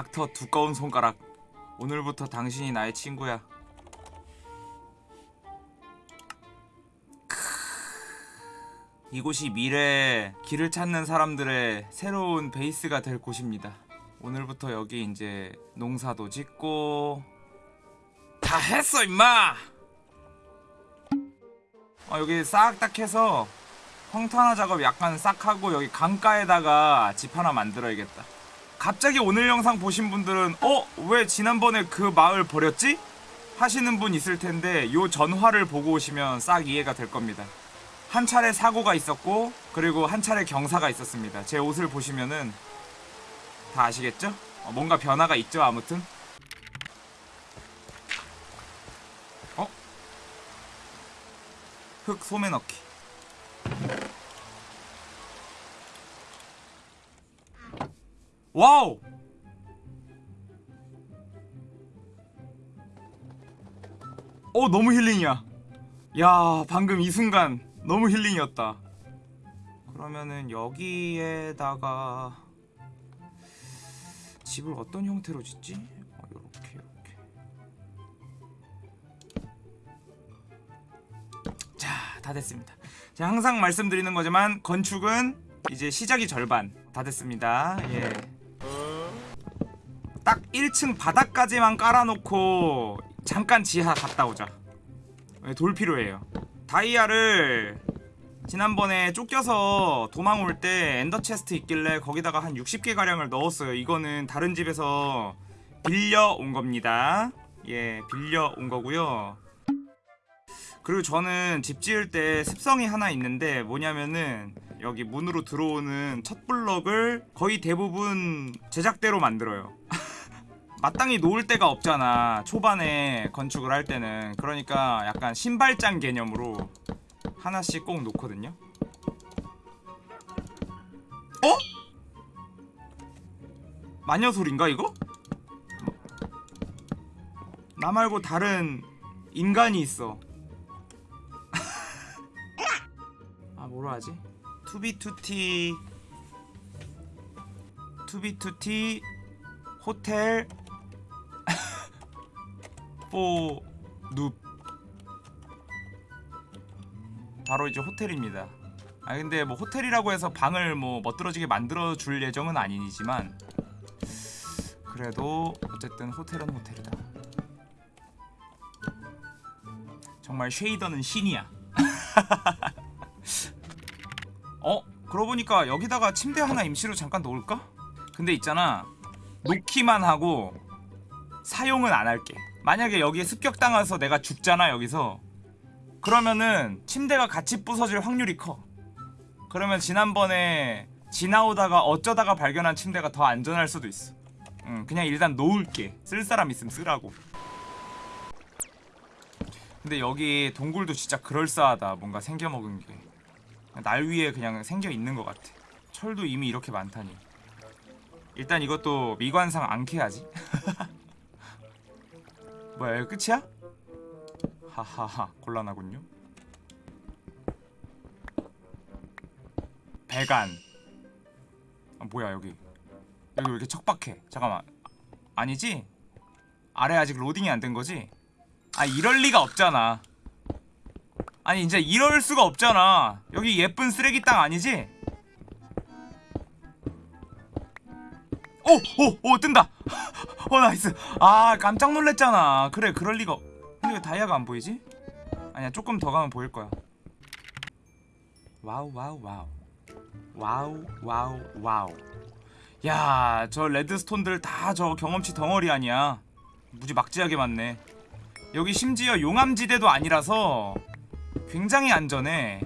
닥터 두꺼운 손가락 오늘부터 당신이 나의 친구야 크. 이곳이 미래에 길을 찾는 사람들의 새로운 베이스가 될 곳입니다 오늘부터 여기 이제 농사도 짓고 다 했어 임마 어, 여기 싹 딱 해서 황탄화 작업 약간 싹 하고 여기 강가에다가 집 하나 만들어야겠다. 갑자기 오늘 영상 보신 분들은 어? 왜 지난번에 그 마을 버렸지? 하시는 분 있을 텐데 요 전화를 보고 오시면 싹 이해가 될 겁니다. 한 차례 사고가 있었고 그리고 한 차례 경사가 있었습니다. 제 옷을 보시면은 다 아시겠죠? 어, 뭔가 변화가 있죠 아무튼 어? 흙 소매 넣기 Wow! 어 너무 힐링이야 야 방금 이 순간 너무 힐링이었다 그러면은 여기에다가 집을 어떤 형태로 짓지? 어, 요렇게 요렇게 자, 다 됐습니다. 제가 항상 말씀드리는 거지만 건축은 이제 시작이 절반 다 됐습니다. 예. 딱 1층 바닥까지만 깔아놓고 잠깐 지하 갔다 오자. 예, 돌 필요해요. 다이아를 지난번에 쫓겨서 도망 올 때 엔더 체스트 있길래 거기다가 한 60개 가량을 넣었어요. 이거는 다른 집에서 빌려 온 겁니다. 예, 빌려 온 거고요. 그리고 저는 집 지을 때 습성이 하나 있는데 뭐냐면은 여기 문으로 들어오는 첫 블럭을 거의 대부분 제작대로 만들어요. 마땅히 놓을 데가 없잖아. 초반에 건축을 할 때는. 그러니까 약간 신발장 개념으로 하나씩 꼭 놓거든요. 어? 마녀 소린가 이거? 나 말고 다른 인간이 있어. 아 뭐라 하지? 2b2t 2b2t hotel for noob 바로 이제 호텔입니다. 아 근데 뭐 호텔이라고 해서 방을 뭐 멋들어지게 만들어 줄 예정은 아니지만 그래도 어쨌든 호텔은 호텔이다. 정말 쉐이더는 신이야. 어? 그러고 보니까 여기다가 침대 하나 임시로 잠깐 놓을까? 근데 있잖아 놓기만 하고 사용은 안 할게 만약에 여기에 습격당해서 내가 죽잖아 여기서 그러면은 침대가 같이 부서질 확률이 커 그러면 지난번에 지나오다가 어쩌다가 발견한 침대가 더 안전할 수도 있어 응, 그냥 일단 놓을게 쓸 사람 있으면 쓰라고 근데 여기 동굴도 진짜 그럴싸하다 뭔가 생겨먹은 게 날 위에 그냥 생겨 있는 것 같아. 철도 이미 이렇게 많다니. 일단 이것도 미관상 안 캐야지. 뭐야, 여기 끝이야? 하하하, 곤란하군요. 배관. 아, 뭐야 여기? 여기 왜 이렇게 척박해? 잠깐만. 아니지? 아래 아직 로딩이 안 된 거지? 아 이럴 리가 없잖아. 아니 이제 이럴 수가 없잖아 여기 예쁜 쓰레기 땅 아니지? 오! 오! 오! 뜬다! 어 nice 아 깜짝 놀랬잖아 그래 그럴 리가 없- 근데 왜 다이아가 안 보이지? 아니야 조금 더 가면 보일 거야 wow wow wow wow wow wow 야 저 redstone들 다 저 경험치 덩어리 아니야 무지 막지하게 많네 여기 심지어 용암지대도 아니라서 굉장히 안전해.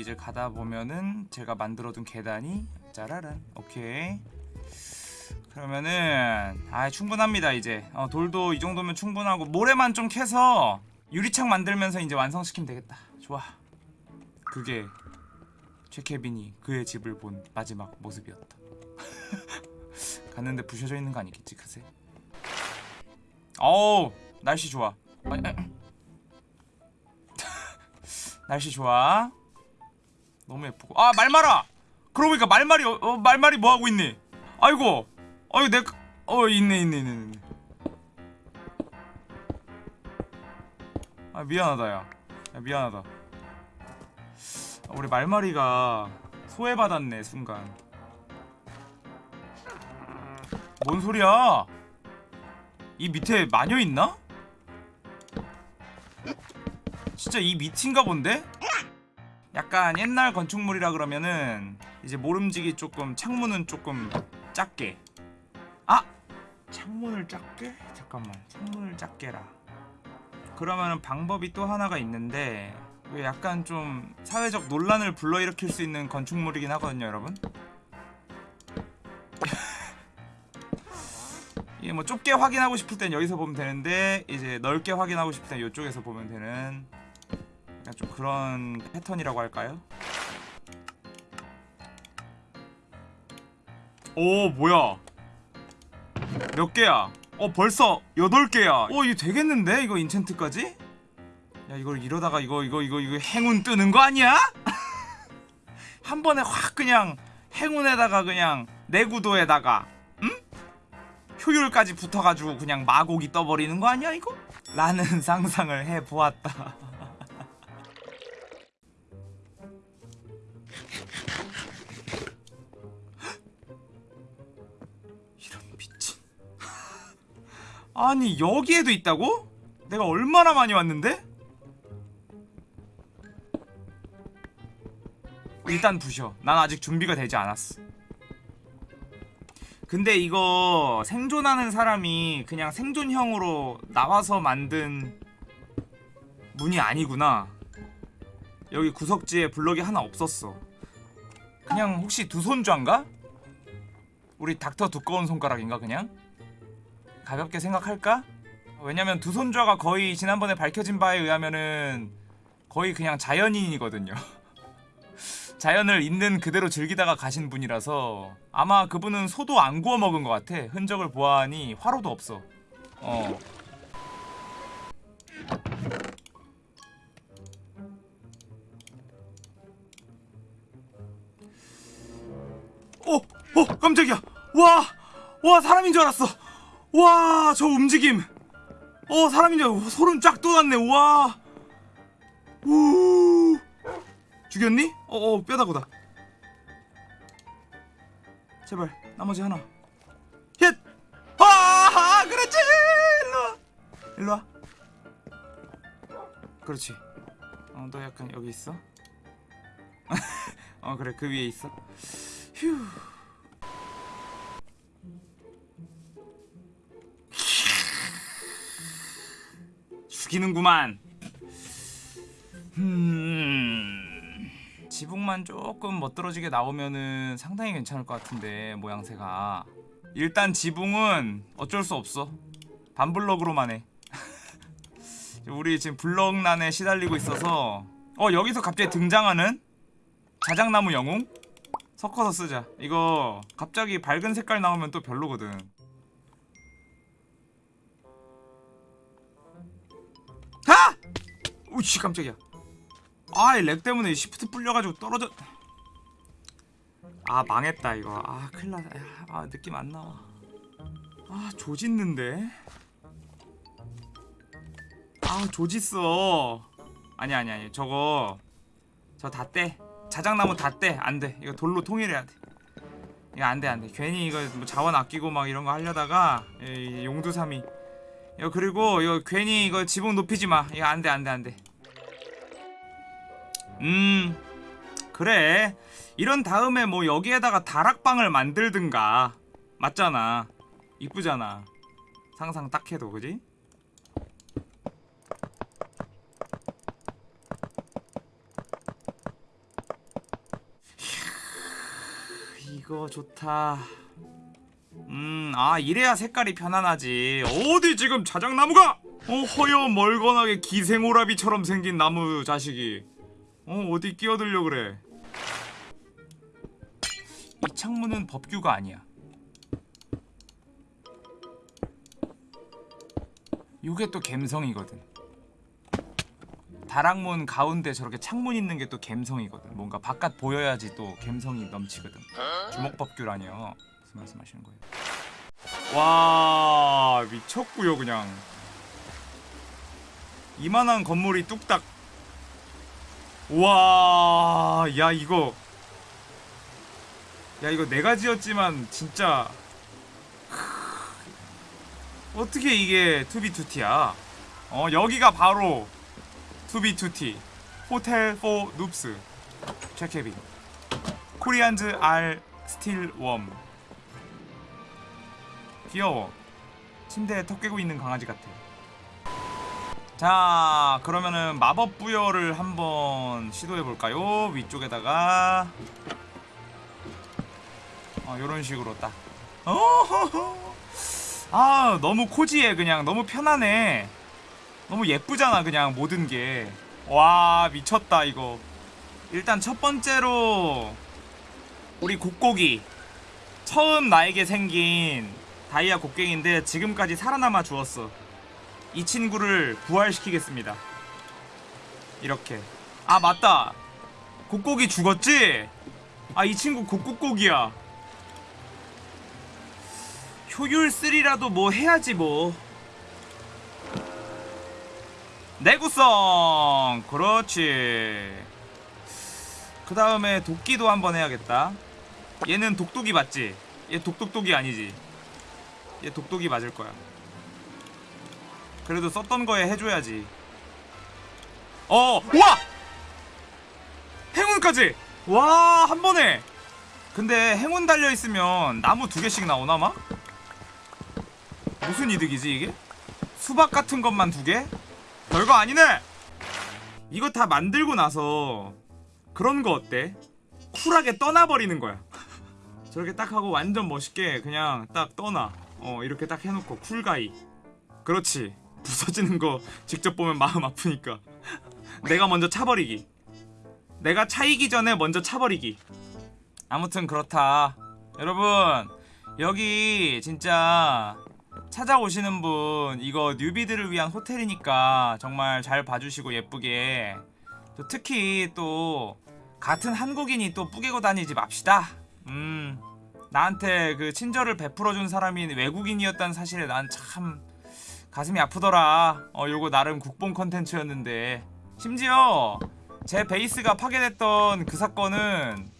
이제 가다 보면은 제가 만들어둔 계단이 짜라란. 오케이. 그러면은 아 충분합니다 이제. 어, 돌도 이 정도면 충분하고 모래만 좀 캐서 유리창 만들면서 이제 완성시키면 되겠다. 좋아. 그게 최케빈이 그의 집을 본 마지막 모습이었다. 갔는데 부셔져 있는 거 아니겠지 그새? 어우 날씨 좋아. 날씨 좋아 너무 예쁘고. 아 말마라 그러고 보니까 말말이 어, 어, 말말이 뭐 하고 있니? 아이고! 아이고 내 어 있네 있네 있네 있네. 아 미안하다 야, 야 미안하다. 아, 우리 말마리가 소외받았네 순간. 뭔 소리야? 이 밑에 마녀 있나? 진짜 이 밑인가 본데? 약간 옛날 건축물이라 그러면은 이제 모름지기 조금 창문은 조금 작게 아! 창문을 작게? 잠깐만 창문을 작게라 그러면은 방법이 또 하나가 있는데 약간 좀 사회적 논란을 불러일으킬 수 있는 건축물이긴 하거든요 여러분 이게 뭐 좁게 확인하고 싶을 땐 여기서 보면 되는데 이제 넓게 확인하고 싶을 땐 이쪽에서 보면 되는 약간 좀 그런 패턴이라고 할까요? 오 뭐야 몇 개야? 어 벌써 8개야 어 이거 되겠는데 이거 인챈트까지? 야 이걸 이러다가 이거 이거 이거 이거 행운 뜨는 거 아니야? 한 번에 확 그냥 행운에다가 그냥 내구도에다가 응? 효율까지 붙어가지고 그냥 마곡이 떠버리는 거 아니야 이거? 라는 상상을 해보았다 아니 여기에도 있다고? 내가 얼마나 많이 왔는데? 일단 부셔 난 아직 준비가 되지 않았어 근데 이거 생존하는 사람이 그냥 생존형으로 나와서 만든 문이 아니구나 여기 구석지에 블럭이 하나 없었어 그냥 혹시 두 손좌인가? 우리 닥터 두꺼운 손가락인가 그냥? 가볍게 생각할까? 왜냐면 두손좌가 거의 지난번에 밝혀진 바에 의하면은 거의 그냥 자연인이거든요 자연을 있는 그대로 즐기다가 가신 분이라서 아마 그분은 소도 안 구워 먹은 것 같아 흔적을 보아하니 화로도 없어 어 어! 어! 깜짝이야! 와! 와 사람인 줄 알았어! 와 저 움직임! 어 알고 소름 쫙 돋았네. 와! 우. 죽였니? 어 어 뼈다구다. 제발 나머지 하나. 힛! 아 그렇지! 일로와. 일로와. 그렇지. 어 너 약간 여기 있어? 어 그래. 그 위에 있어. 휴 죽이는구만. 음... 지붕만 조금 멋들어지게 나오면은 상당히 괜찮을 것 같은데 모양새가. 일단 지붕은 어쩔 수 없어. 반블럭으로만 해. 우리 지금 블럭난에 시달리고 있어서 어 여기서 갑자기 등장하는 자작나무 영웅? 섞어서 쓰자. 이거 갑자기 밝은 색깔 나오면 또 별로거든 우씨 깜짝이야. 아이 lag 때문에 shift 풀려가지고 떨어져. 아 망했다 이거. 아 큰일났다. 야, 아 느낌 안 나와. 아 조졌는데? 아 조짓어. 아니 아니 아니 저거. 저 다 떼. 자작나무 다 떼. 안돼. 이거 돌로 통일해야 돼. 이거 안돼 안돼. 괜히 이거 뭐 자원 아끼고 막 이런 거 하려다가 이 용두삼이 이거 그리고 이거 괜히 이거 지붕 높이지 마. 이거 안 돼 안 돼 안 돼. 음 그래. 이런 다음에 뭐 여기에다가 다락방을 만들든가. 맞잖아. 이쁘잖아. 상상 딱 해도 그지? 이거 좋다 음, 아 이래야 색깔이 편안하지. 어디 지금 자작나무가? 어 허여 멀건하게 기생오라비처럼 생긴 나무 자식이. 어 어디 끼어들려 그래? 이 창문은 법규가 아니야. 요게 또 갬성이거든. 다락문 가운데 저렇게 창문 있는 게 또 갬성이거든. 뭔가 바깥 보여야지 또 갬성이 넘치거든. 주먹법규라니요. 무슨 말씀하시는 거예요 와 미쳤구요 그냥. 이만한 건물이 뚝딱. 와, 야 이거. 야 이거 내가 지었지만 진짜. 어떻게 이게 2b2t야? 어 여기가 바로 2b2t. Hotel for noobs. 체케빈. Koreans are still warm 귀여워. 침대에 턱 괴고 있는 강아지 같아. 자 그러면은 마법 부여를 한번 시도해 볼까요? 위쪽에다가. 어 요런 식으로 딱. 어허허. 아 너무 코지해 그냥. 너무 편하네. 너무 예쁘잖아 그냥 모든 게 와 미쳤다 이거. 일단 첫 번째로 우리 곡곡이 처음 나에게 생긴 다이아 곡괭인데 지금까지 살아남아 주었어. 이 친구를 부활시키겠습니다. 이렇게. 아 맞다. 곡곡이 죽었지? 아 이 친구 곡곡곡이야. 효율 3라도 뭐 해야지 뭐. 내구성! 그렇지. 그 다음에 도끼도 한번 해야겠다. 얘는 독독이 맞지? 얘 독독독이 아니지 얘 독독이 맞을 거야 그래도 썼던 거에 해줘야지 어! 와! 행운까지! 와, 한 번에! 근데 행운 달려있으면 나무 두 개씩 나오나, 막? 무슨 이득이지, 이게? 수박 같은 것만 두 개? 별거 아니네! 이거 다 만들고 나서 그런 거 어때? 쿨하게 떠나버리는 거야. 저렇게 딱 하고 완전 멋있게 그냥 딱 떠나. 어, 이렇게 딱 해놓고 쿨가이. 그렇지. 부서지는 거 직접 보면 마음 아프니까. 내가 먼저 차버리기. 내가 차이기 전에 먼저 차버리기. 아무튼 그렇다. 여러분, 여기 진짜 찾아오시는 분 이거 뉴비들을 위한 호텔이니까 정말 잘 봐주시고 예쁘게 또 특히 또 같은 한국인이 또 뿌개고 다니지 맙시다. 음, 나한테 그 친절을 베풀어준 사람이 외국인이었다는 사실에 난 참 가슴이 아프더라. 어, 요거 나름 국뽕 컨텐츠였는데 심지어 제 베이스가 파괴됐던 그 사건은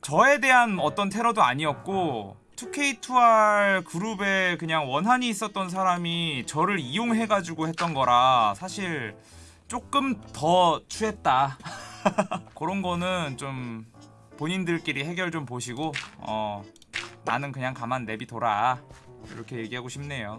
저에 대한 어떤 테러도 아니었고 2K2R 그룹에 그냥 원한이 있었던 사람이 저를 이용해가지고 했던 거라 사실 조금 더 추했다. 그런 거는 좀 본인들끼리 해결 좀 보시고 어 나는 그냥 가만 내비둬라 이렇게 얘기하고 싶네요.